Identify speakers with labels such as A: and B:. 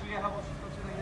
A: 수리하고 싶어지는